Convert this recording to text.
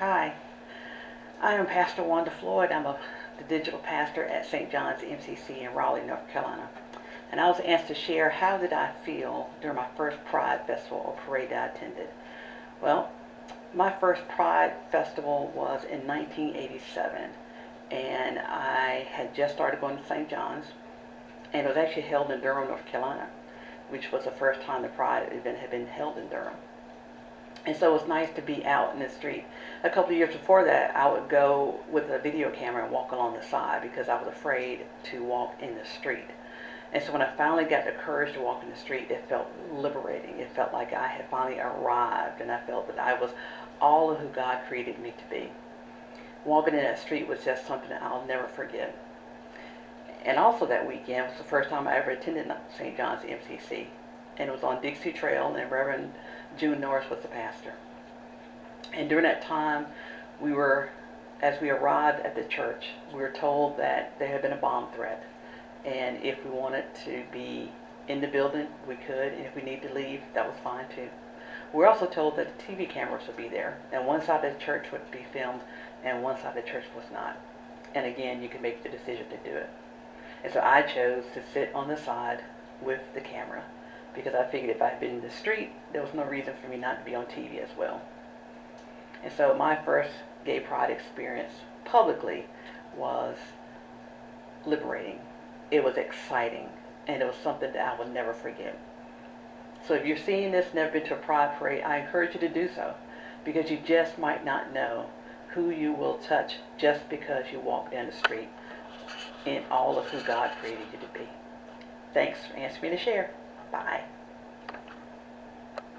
Hi, I am Pastor Wanda Floyd. I'm a, the digital pastor at St. John's MCC in Raleigh, North Carolina. And I was asked to share how did I feel during my first Pride Festival or parade that I attended. Well, my first Pride Festival was in 1987, and I had just started going to St. John's, and it was actually held in Durham, North Carolina, which was the first time the Pride event had been held in Durham. And so it was nice to be out in the street. A couple years before that, I would go with a video camera and walk along the side because I was afraid to walk in the street. And so when I finally got the courage to walk in the street, it felt liberating. It felt like I had finally arrived and I felt that I was all of who God created me to be. Walking in that street was just something I'll never forget. And also that weekend was the first time I ever attended St. John's MCC. And it was on Dixie Trail and Reverend June Norris was the pastor. And during that time, we were, as we arrived at the church, we were told that there had been a bomb threat and if we wanted to be in the building, we could, and if we needed to leave, that was fine too. We are also told that the TV cameras would be there, and one side of the church would be filmed, and one side of the church was not. And again, you could make the decision to do it. And so I chose to sit on the side with the camera, because I figured if I had been in the street, there was no reason for me not to be on TV as well. And so my first gay pride experience publicly was liberating it was exciting and it was something that I will never forget. So if you're seeing this, never been to a pride parade, I encourage you to do so because you just might not know who you will touch just because you walk down the street in all of who God created you to be. Thanks for asking me to share. Bye.